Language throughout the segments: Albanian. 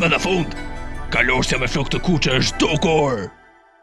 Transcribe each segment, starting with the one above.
Më në fund, kalorësja me flok të kuqe është dukur!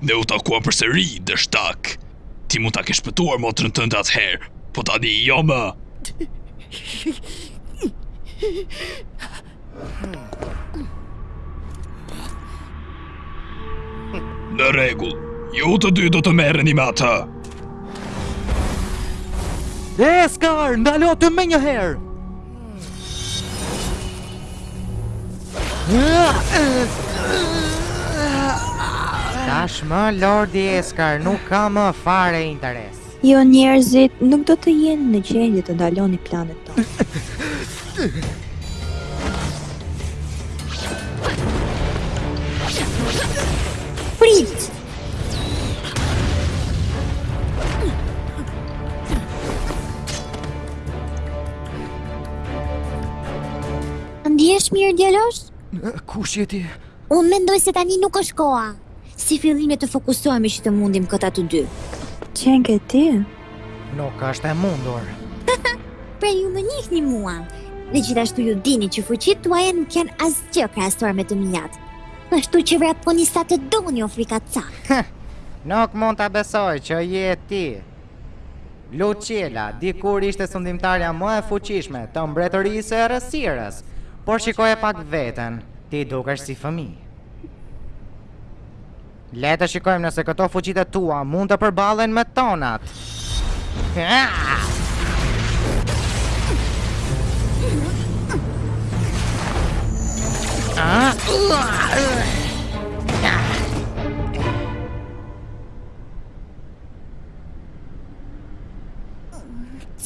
Ne u takuam përsëri, dështak. Ti mund ta kesh shpëtuar motrën tënde atëherë, po tani jo më. Në rregull, ju të dy do të merreni me atë. Eskar, ndaloje menjëherë. Tashmë, Lordi Eskar, nuk ka më fare interes. Ju njerëzit nuk do të jeni në gjendje të ndaloni planet tona. Ndihesh mirë, djalosh? Kush je ti? Unë mendoj se tani nuk është koha. Si fillim le të fokusohemi që të mundim këta të dy. Qenke ti? Nuk është e mundur. pra ju më njihni mua. Dhe gjithashtu ju dini që fuqitë tuaja nuk janë asgjë krahasuar me të miat. Kështu që vraponi sa të doni o frikacakë. Nuk mund ta besoj që je ti. Luciela, dikur ishe sundimtarja më e fuqishme e mbretërisë së errësirës, por shikoje pak veten, ti dukesh si fëmijë. Le të shikojmë nëse këto fuqitë e tua mund të përballen me tonat.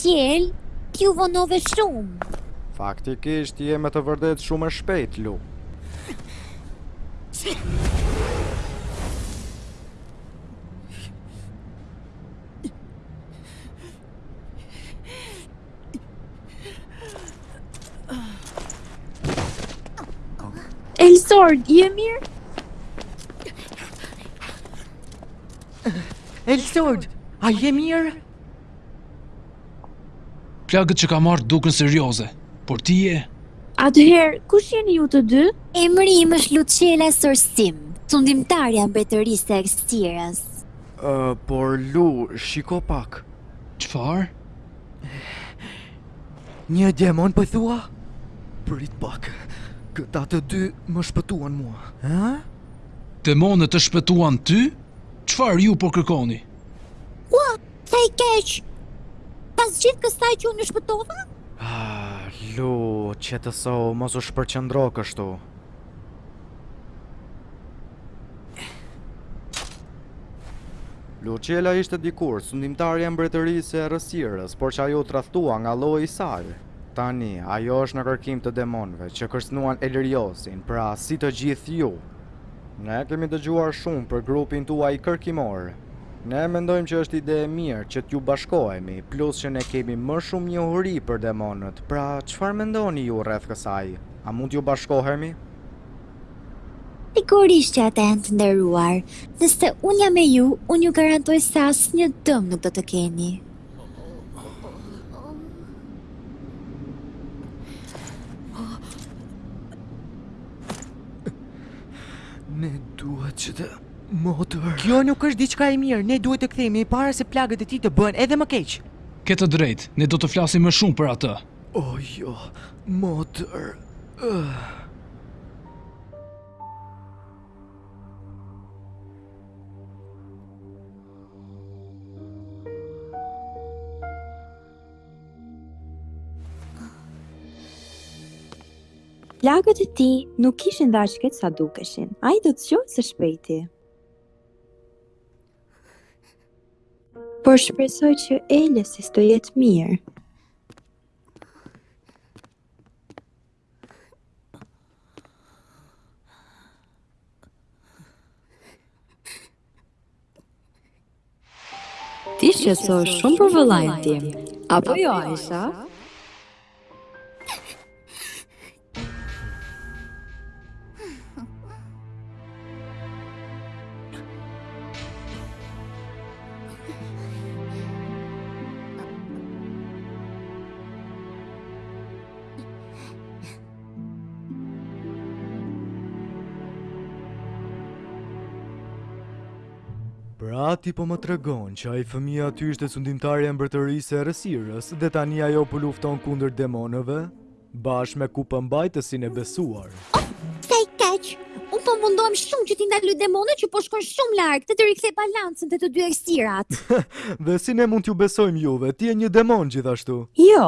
Ciel, ti u vonove shumë. Faktikisht je me të vërtetë shumë e shpejtë, Lu. Elsor, je mirë? Elsord, a je mirë? Plagët që ka marrë duken serioze, por ti je... Atëherë, kush jeni ju të dy? Emri im është Luciela Sorsim, sundimtarja e mbretërisë së errësirës. Uh, por Lu, shiko pak. Çfarë? Një demon po thua? Prit pak, këta të dy më shpëtuan mua. Ë? Demonë të shpëtuan ty? Çfarë ju po kërkoni? Ua, sa i keq. Pas gjithë kësaj që unë ju shpëtova? Ah, Lu, qetësohu, mos u shpërqëndro kështu. Luciela ishte dikur sundimtarja e mbretërisë së errësirës, por që ajo u tradhtua nga lloji i saj. Tani, ajo është në kërkim të demonëve që kërcënuan Elriosin, pra si të gjithë ju. Ne kemi dëgjuar shumë për grupin tuaj kërkimor. Ne mendojmë që është ide e mirë që t'ju bashkohemi, plus që ne kemi më shumë njohuri për demonët, pra çfarë mendoni ju rreth kësaj? A mund t'ju bashkohemi? Sigurisht që ata janë të nderuar, nëse unë jam me ju, unë ju garantoj se asnjë dëm nuk do të keni. Ne duhet që të motër. Kjo nuk është diçka e mirë. Ne duhet të kthehemi para se plagët e tij të bëhen edhe më keq. Ke të drejtë. Ne do të flasim më shumë për atë. O oh, jo, motër. Uh. Plagët e tij nuk ishin dhe aq keq sa dukeshin. Ai do të zgjohet së shpejti. Por shpresoj që Elesis të jetë mirë. Ti shqetësohesh shumë për vëllain tim, apo jo Aisha? Pra ti po më tregon që ai fëmija aty ishte sundimtarja e mbretërisë së errësirës dhe tani ajo po lufton kundër demonëve bashkë me kupëmbajtësin e besuar. Oh, sa keq, unë po mundohem shumë që t'i ndal demonët që po shkojnë shumë larg dhe të rikthej balancën te të dy errësirat. dhe si ne mund t'ju besojmë juve, ti je një demon gjithashtu. Jo.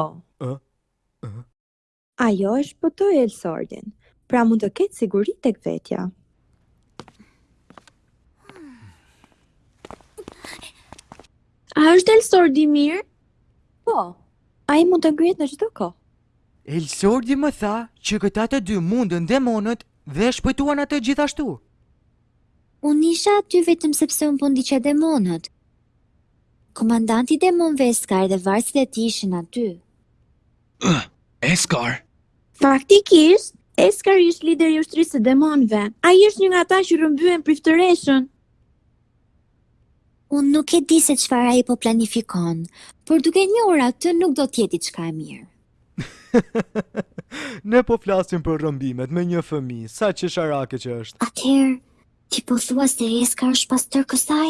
Ajo e shpëtoi Elsordin, pra mund të ketë siguri tek vetja. A është Elsordi mirë? Po, ai mund të ngrihet në çdo kohë. Elsordi më tha që këta të dy mundën demonët dhe e shpëtuan atë gjithashtu. Unë isha aty vetëm sepse unë po ndiqja demonët. Komandanti i demonëve Eskar dhe vartësit e tij ishin aty. Ëh, Eskar. Faktikisht, Eskar është lideri i ushtrisë së demonëve. Ai është një nga ata që rrëmbyen priftëreshën. Unë nuk e di se çfarë ai po planifikon, por duke njohur atë nuk do të jetë diçka e mirë. ne po flasim për rrëmbimet me një fëmijë, sa qesharake që është. Atëherë, Ti po thua se Eskar është pas tërë kësaj?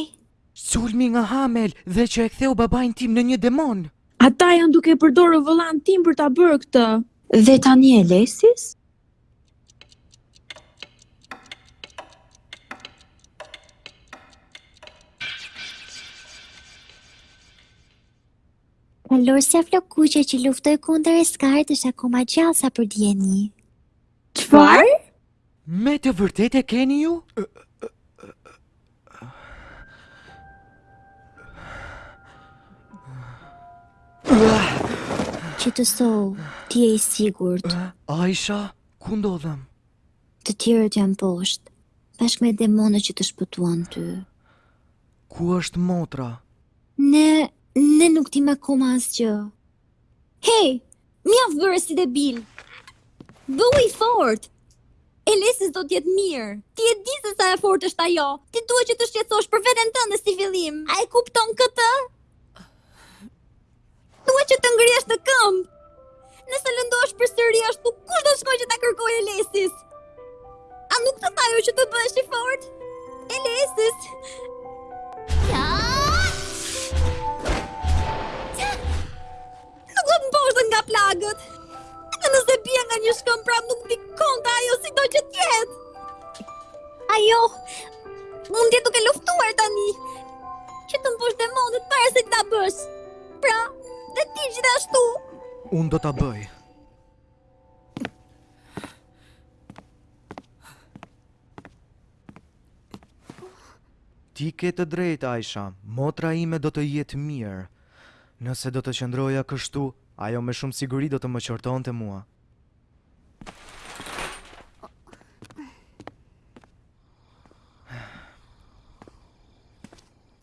Sulmi nga Hamel dhe që e ktheu babain tim në një demon! Ata janë duke përdorur vëllanë tim për ta bërë këtë! Dhe tani Elesis? Kalorësja flokëkuqe që luftoi kundër Eskarit është akoma gjallë sa për dijeni. Çfarë? Me të vërtetë e keni ju? Qetësohu, ti je i sigurt. Aisha, ku ndodhem? Të tjerët janë poshtë, bashkë me demonët që të shpëtuan ty. Ku është motra? Ne, ne nuk dimë akoma asgjë. Hej, mjaft bëre si debil. Bëhu i fort. Elesis do të jetë mirë. Ti e di se sa e fortë është ajo. Ti duhet që të shqetësosh për veten tënde si fillim. A e kupton këtë? Duhet që të ngrihesh në këmbë. Nëse lëndohesh përsëri ashtu, kush do të shkojë që ta kërkojë Elesis? A nuk të tha ajo që të bësh i fort? Elesis Jo! Nuk do të mposhtet nga plagët! Edhe nëse bie nga një shkëmb pra nuk do i ikë shpresa ajo sido që të jetë! Ajo, mund të jetë duke luftuar tani, që të mposhtë demonët para se ta bësh. Pra, dhe ti gjithashtu. Unë do ta bëj. Ti ke të drejtë, Aisha, motra ime do të jetë mirë. Nëse do të qëndroja kështu, ajo me shumë siguri do të më qortonte mua.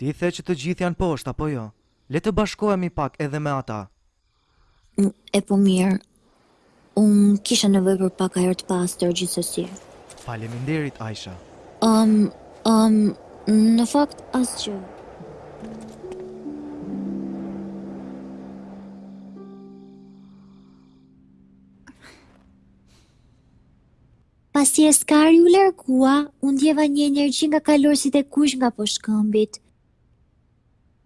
Ti the që të gjithë janë poshtë apo jo? Le të bashkohemi pak edhe me ata. E po mirë, unë kisha nevojë për pak ajër të pastër gjithsesi. Faleminderit Aisha. Ëm, ëm, në fakt asgjë. Pasi Eskari u largua, unë ndjeva një energji nga kalorësit e kuq nga poshtë shkëmbit.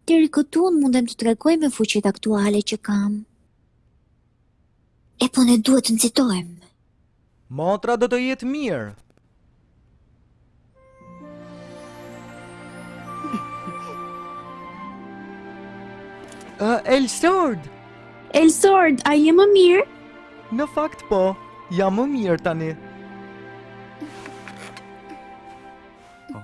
Deri këtu unë mundem të tregoj me fuqitë aktuale që kam. E po ne duhet të nxitojmë. Motra do të jetë mirë. Uh, Elsord! Elsord, a je më mirë? Në fakt po, jam më mirë tani. Po.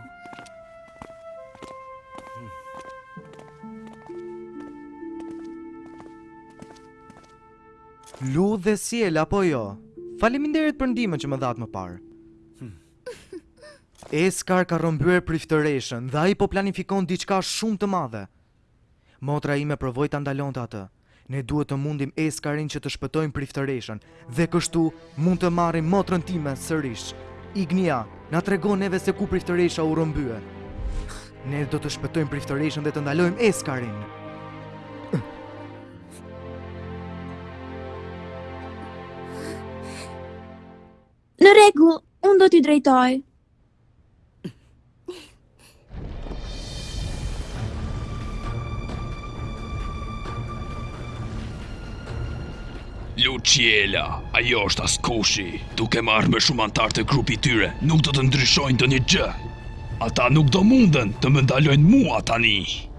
Lu dhe Siel apo jo? Faleminderit për ndihmën që më dhatë më parë. Hmm. Eskar ka rrëmbyer priftëreshën dhe ai po planifikon diçka shumë të madhe. Motra ime provoi ta ndalonte atë. Ne duhet të mundim Eskarin që të shpëtojmë priftëreshën dhe kështu mund të marrim motrën time sërish. Ignia, na trego neve se ku priftëresha u rrëmbye. Ne do të shpëtojmë priftëreshën dhe të ndalojmë Eskarin. Në rregull, unë do t'i drejtoj. Luciela, ajo është askush. Duke marrë më shumë anëtarë te grupi i tyre, nuk do të ndryshojnë ndonjë gjë. Ata nuk do munden të më ndalojnë mua tani.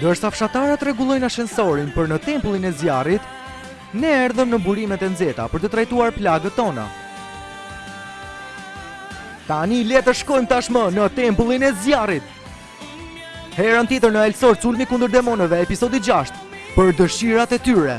Ndërsa fshatarët rregullojnë ashensorin për në tempullin e zjarrit, ne erdhëm në burimet e nxehta për të trajtuar plagët tona. Tani le të shkojmë tashmë në tempullin e zjarrit. Herën tjetër në Elsword Sulmi kundër demonëve, episodi 6, për dëshirat e tyre.